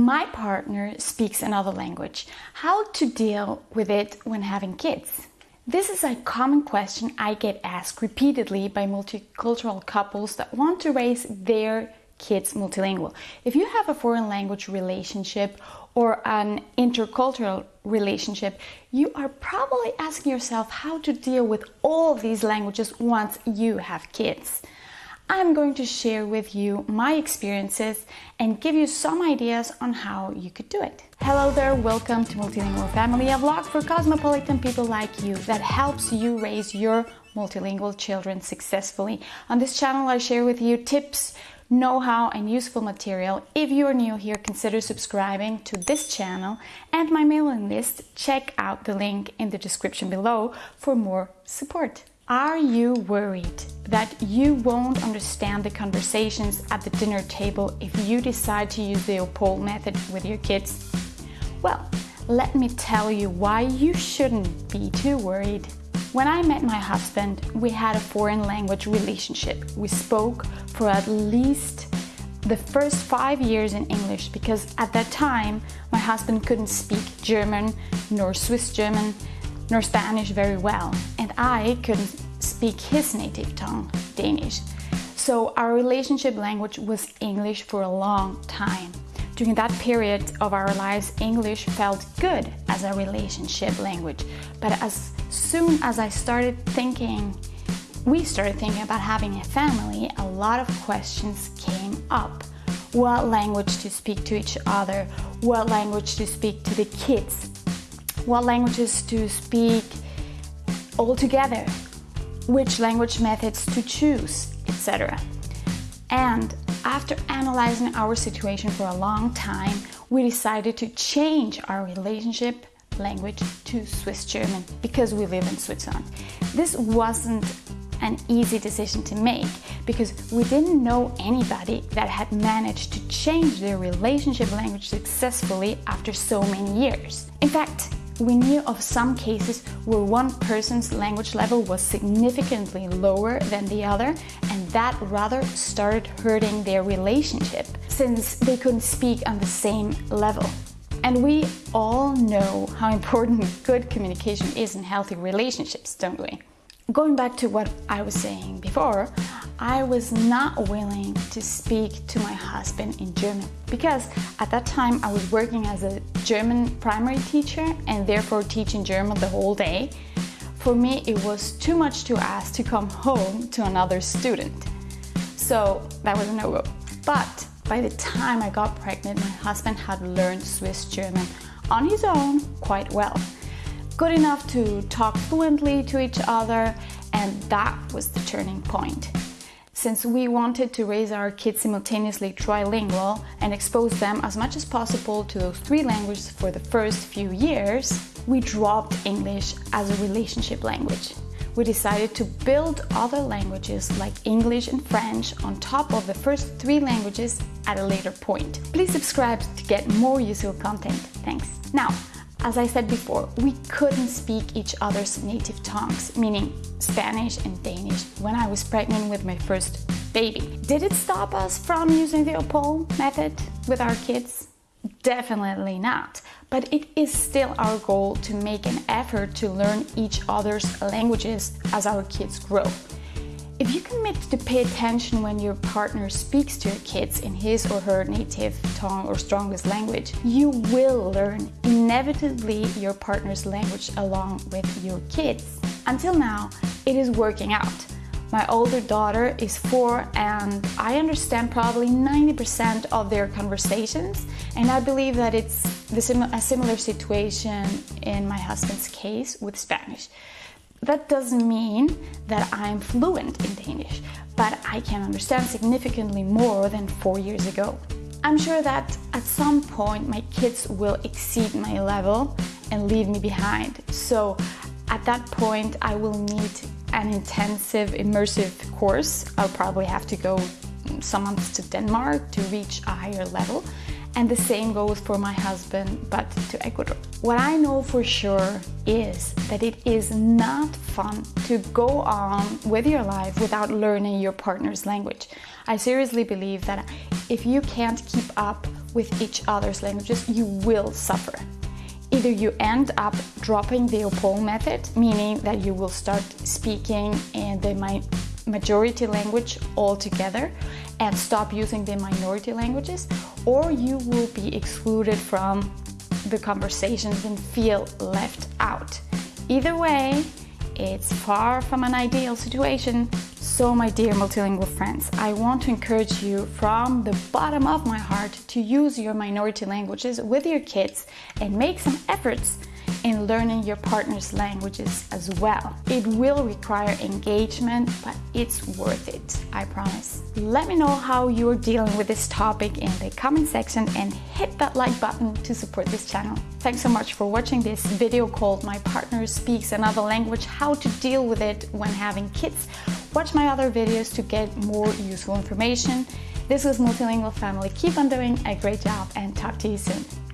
My partner speaks another language. How to deal with it when having kids? This is a common question I get asked repeatedly by multicultural couples that want to raise their kids multilingual. If you have a foreign language relationship or an intercultural relationship, you are probably asking yourself how to deal with all these languages once you have kids. I'm going to share with you my experiences and give you some ideas on how you could do it. Hello there, welcome to Multilingual Family, a vlog for cosmopolitan people like you that helps you raise your multilingual children successfully. On this channel, I share with you tips, know-how and useful material. If you are new here, consider subscribing to this channel and my mailing list. Check out the link in the description below for more support. Are you worried that you won't understand the conversations at the dinner table if you decide to use the OPOL method with your kids? Well, let me tell you why you shouldn't be too worried. When I met my husband, we had a foreign language relationship. We spoke for at least the first five years in English because at that time my husband couldn't speak German nor Swiss German nor Spanish very well, and I couldn't speak his native tongue, Danish. So our relationship language was English for a long time. During that period of our lives, English felt good as a relationship language. But as soon as I started thinking, we started thinking about having a family, a lot of questions came up. What language to speak to each other? What language to speak to the kids? What languages to speak altogether, which language methods to choose, etc. And after analyzing our situation for a long time, we decided to change our relationship language to Swiss German because we live in Switzerland. This wasn't an easy decision to make because we didn't know anybody that had managed to change their relationship language successfully after so many years. In fact, we knew of some cases where one person's language level was significantly lower than the other and that rather started hurting their relationship since they couldn't speak on the same level. And we all know how important good communication is in healthy relationships, don't we? Going back to what I was saying before, I was not willing to speak to my husband in German because at that time I was working as a German primary teacher and therefore teaching German the whole day. For me, it was too much to ask to come home to another student. So that was a no-go. But by the time I got pregnant, my husband had learned Swiss German on his own quite well good enough to talk fluently to each other and that was the turning point. Since we wanted to raise our kids simultaneously trilingual and expose them as much as possible to those three languages for the first few years, we dropped English as a relationship language. We decided to build other languages like English and French on top of the first three languages at a later point. Please subscribe to get more useful content. Thanks. Now, as I said before, we couldn't speak each other's native tongues, meaning Spanish and Danish, when I was pregnant with my first baby. Did it stop us from using the OPOL method with our kids? Definitely not, but it is still our goal to make an effort to learn each other's languages as our kids grow. If you commit to pay attention when your partner speaks to your kids in his or her native tongue or strongest language, you will learn inevitably your partner's language along with your kids. Until now, it is working out. My older daughter is four and I understand probably 90% of their conversations and I believe that it's a similar situation in my husband's case with Spanish. That doesn't mean that I'm fluent in Danish, but I can understand significantly more than four years ago. I'm sure that at some point my kids will exceed my level and leave me behind. So at that point I will need an intensive immersive course. I'll probably have to go some months to Denmark to reach a higher level and the same goes for my husband, but to Ecuador. What I know for sure is that it is not fun to go on with your life without learning your partner's language. I seriously believe that if you can't keep up with each other's languages, you will suffer. Either you end up dropping the OPOL method, meaning that you will start speaking in the majority language altogether and stop using the minority languages, or you will be excluded from the conversations and feel left out. Either way, it's far from an ideal situation. So my dear multilingual friends, I want to encourage you from the bottom of my heart to use your minority languages with your kids and make some efforts in learning your partner's languages as well. It will require engagement, but it's worth it, I promise. Let me know how you're dealing with this topic in the comment section and hit that like button to support this channel. Thanks so much for watching this video called My Partner Speaks Another Language, How to Deal with It When Having Kids. Watch my other videos to get more useful information. This was Multilingual Family. Keep on doing a great job and talk to you soon.